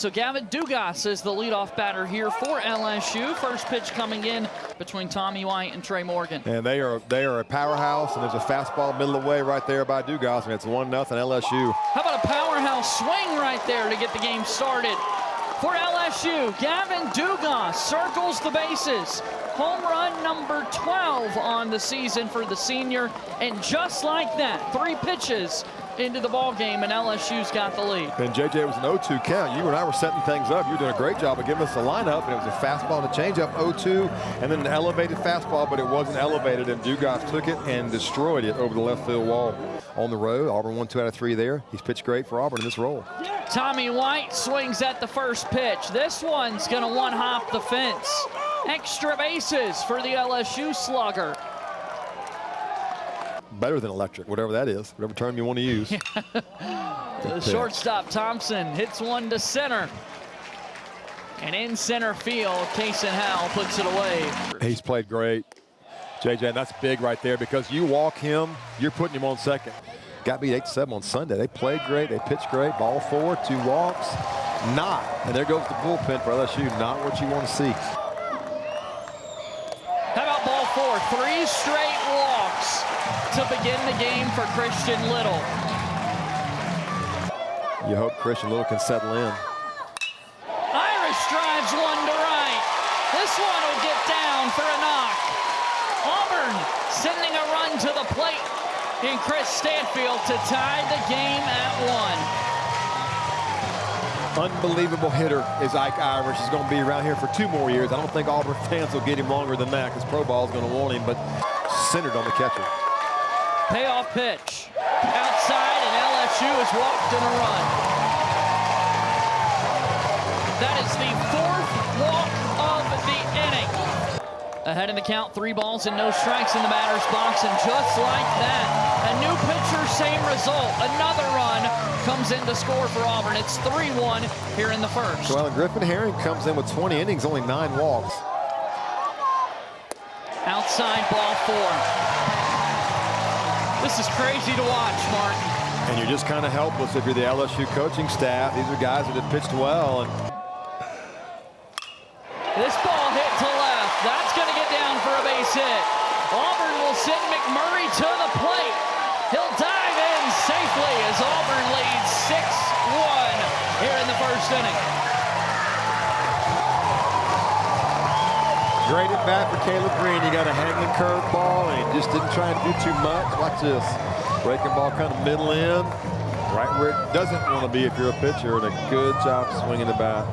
So Gavin Dugas is the leadoff batter here for LSU. First pitch coming in between Tommy White and Trey Morgan. And they are they are a powerhouse, and there's a fastball middle of the way right there by Dugas, and it's one nothing LSU. How about a powerhouse swing right there to get the game started? For LSU, Gavin Dugas circles the bases. Home run number 12 on the season for the senior. And just like that, three pitches into the ball game, and LSU's got the lead. And JJ was an 0-2 count. You and I were setting things up. You were doing a great job of giving us the lineup, and it was a fastball and a changeup 0-2, and then an elevated fastball, but it wasn't elevated, and Dugas took it and destroyed it over the left field wall. On the road, Auburn won two out of three there. He's pitched great for Auburn in this role. Tommy White swings at the first pitch. This one's going to one-hop the fence. Extra bases for the LSU slugger. Better than electric, whatever that is, whatever term you want to use. the uh, shortstop Thompson hits one to center. And in center field, Kason Howell puts it away. He's played great. JJ, that's big right there because you walk him, you're putting him on second. Got beat 8-7 on Sunday. They played great. They pitched great. Ball four, two walks. Not. And there goes the bullpen for LSU. Not what you want to see. How about ball four? Three straight to begin the game for Christian Little. You hope Christian Little can settle in. Irish drives one to right. This one will get down for a knock. Auburn sending a run to the plate in Chris Stanfield to tie the game at one. Unbelievable hitter is Ike Irish. He's going to be around here for two more years. I don't think Auburn fans will get him longer than that because pro ball is going to want him, but centered on the catcher. Payoff pitch. Outside, and LSU has walked in a run. That is the fourth walk of the inning. Ahead in the count, three balls and no strikes in the batter's box, and just like that, a new pitcher, same result. Another run comes in to score for Auburn. It's 3-1 here in the first. Alan Griffin Herring comes in with 20 innings, only nine walks. Outside ball four. This is crazy to watch, Martin. And you're just kind of helpless if you're the LSU coaching staff. These are guys that have pitched well. And this ball hit to left. That's going to get down for a base hit. Auburn will send McMurray to the plate. He'll dive in safely as Auburn leads 6-1 here in the first inning. Great at bat for Caleb Green. He got a hanging curveball, and he just didn't try and do too much. Watch this. Breaking ball kind of middle in, right where it doesn't want to be if you're a pitcher, and a good job swinging the bat.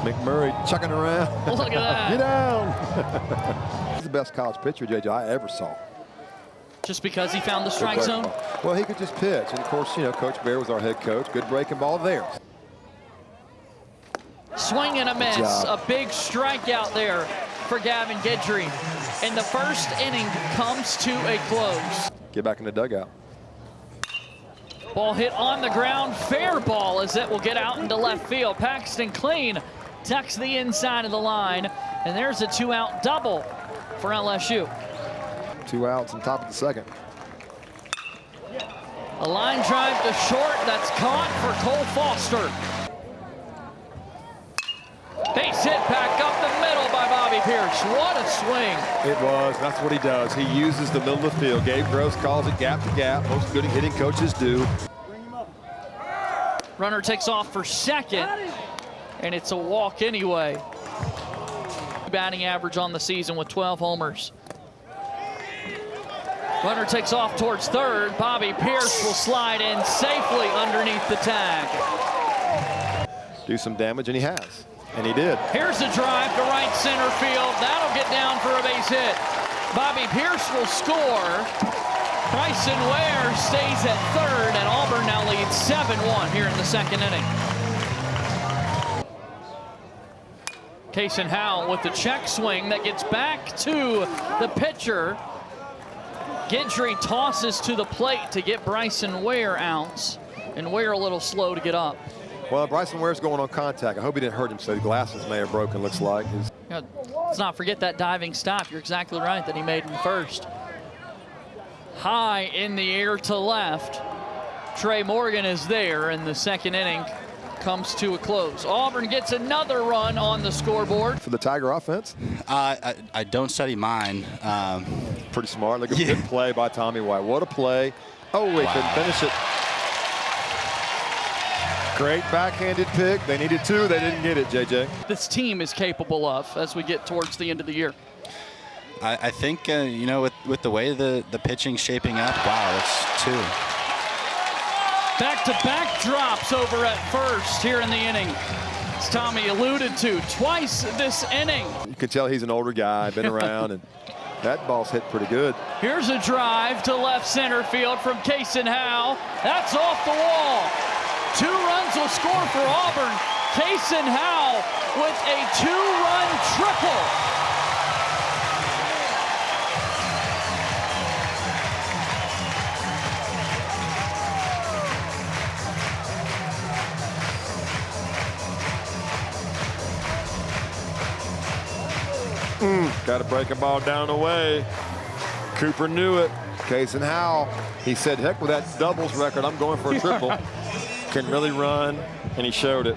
McMurray chucking around. Look at that. Get down. He's the best college pitcher, JJ, I ever saw. Just because he found the strike zone? Ball. Well, he could just pitch. And, of course, you know, Coach Bear was our head coach. Good breaking ball there. Swing and a miss. A big strikeout there for Gavin Guidry. And the first inning comes to a close. Get back in the dugout. Ball hit on the ground. Fair ball as it will get out into left field. Paxton Kling tucks the inside of the line. And there's a two-out double for LSU. Two outs on top of the second. A line drive to short. That's caught for Cole Foster. Base hit back up the middle by Bobby Pierce. What a swing. It was. That's what he does. He uses the middle of the field. Gabe Gross calls it gap to gap. Most good hitting coaches do. Runner takes off for second, and it's a walk anyway. Batting average on the season with 12 homers. Runner takes off towards third. Bobby Pierce will slide in safely underneath the tag. Do some damage, and he has. And he did. Here's the drive to right center field. That'll get down for a base hit. Bobby Pierce will score. Bryson Ware stays at third, and Auburn now leads 7-1 here in the second inning. Kason Howell with the check swing that gets back to the pitcher. Guidry tosses to the plate to get Bryson Ware out, and Ware a little slow to get up. Well, Bryson Ware's going on contact. I hope he didn't hurt himself. So the glasses may have broken, looks like. Yeah, let's not forget that diving stop. You're exactly right that he made in first. High in the air to left. Trey Morgan is there in the second inning. comes to a close. Auburn gets another run on the scoreboard. For the Tiger offense, Uh, I, I don't study mine. Um, pretty smart. Look at Yeah. good play by Tommy White. What a play. Oh, he couldn't finish it. Great backhanded pick. They needed two. They didn't get it, JJ. This team is capable of as we get towards the end of the year. I, I think, uh, you know, with, with the way the, the pitching's shaping up, wow, that's two. Back-to-back drops over at first here in the inning. As Tommy alluded to, twice this inning. You can tell he's an older guy, been around, and that ball's hit pretty good. Here's a drive to left center field from Kason Howell. That's off the wall. Will score for Auburn. Kason Howell with a two-run triple. Hmm, Got to break a ball down the way. Cooper knew it. Kason Howell, he said, heck with that doubles record, I'm going for a triple. Can really run, and he showed it.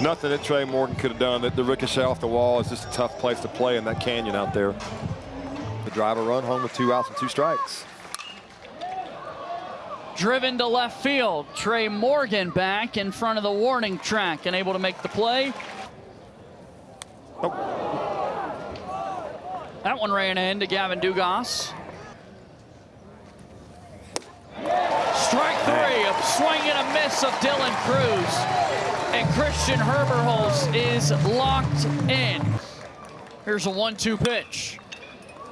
Nothing that Trey Morgan could have done. The, the ricochet off the wall is just a tough place to play in that canyon out there. The driver run home with two outs and two strikes. Driven to left field. Trey Morgan back in front of the warning track and able to make the play. Oh. That one ran in to Gavin Dugas. Strike three, a swing and a of Dylan Crews. And Christian Herberholz is locked in. Here's a one-two pitch.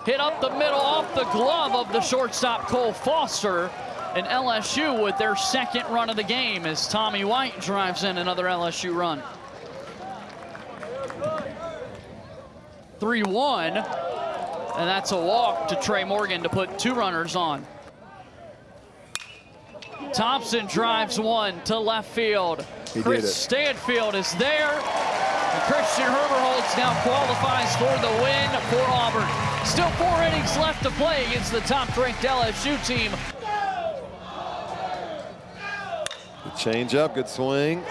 Hit up the middle off the glove of the shortstop Cole Foster. And LSU with their second run of the game as Tommy White drives in another LSU run. 3-1. And that's a walk to Trey Morgan to put two runners on. Thompson drives one to left field. He Chris. Stanfield is there. And Christian Herberholz now qualifies for the win for Auburn. Still four innings left to play against the top-ranked LSU team. Change up, good swing.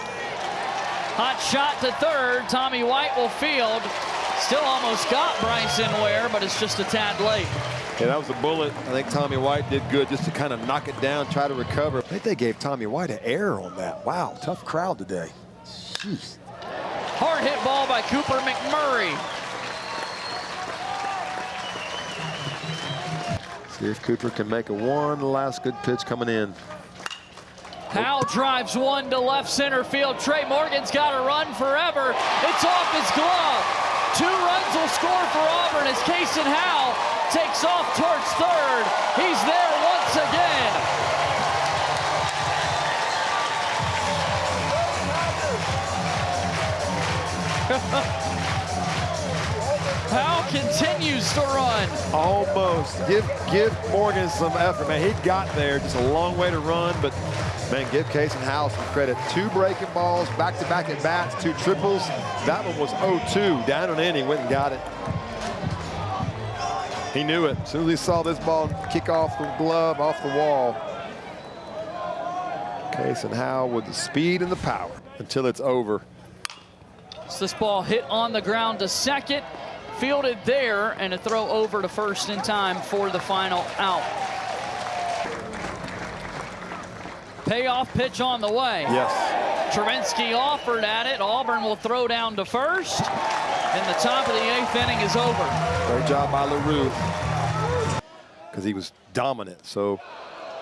Hot shot to third. Tommy White will field. Still almost got Bryson Ware, but it's just a tad late. Yeah, that was a bullet. I think Tommy White did good just to kind of knock it down, try to recover. I think they gave Tommy White an error on that. Wow, tough crowd today. Jeez. Hard hit ball by Cooper McMurray. See if Cooper can make a one last good pitch coming in. Howell drives one to left center field. Trey Morgan's got to run forever. It's off his glove. Two runs will score for Auburn as Kason Howell takes off towards third. He's there once again. Howell continues to run. Almost. Give give Morgan some effort, man. He got there. Just a long way to run, but man, give Kason Howell some credit. Two breaking balls, back-to-back at bats, two triples. That one was 0-2. Down and in, he went and got it. He knew it. As soon as he saw this ball kick off the glove, off the wall. Kason Howell with the speed and the power until it's over. So this ball hit on the ground to second, fielded there, and a throw over to first in time for the final out. Payoff pitch on the way. Yes. Travinski offered at it. Auburn will throw down to first. And the top of the eighth inning is over. Great job by LaRue. Because he was dominant. So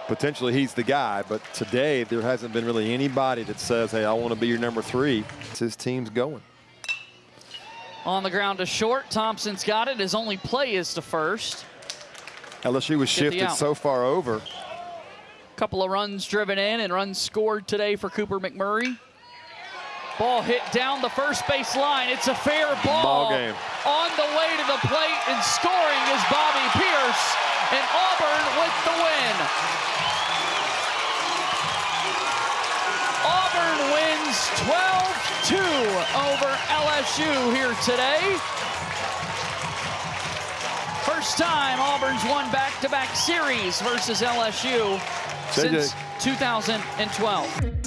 potentially he's the guy. But today there hasn't been really anybody that says, hey, I want to be your number three. It's his team's going. On the ground to short. Thompson's got it. His only play is to first. LSU was shifted so far over. A couple of runs driven in and runs scored today for Cooper McMurray. Ball hit down the first base line. It's a fair ball. Ball game. On the way to the plate and scoring is Bobby Pierce. And Auburn with the win. Auburn wins 12-2 over LSU here today. First time Auburn's won back-to-back series versus LSU since 2012.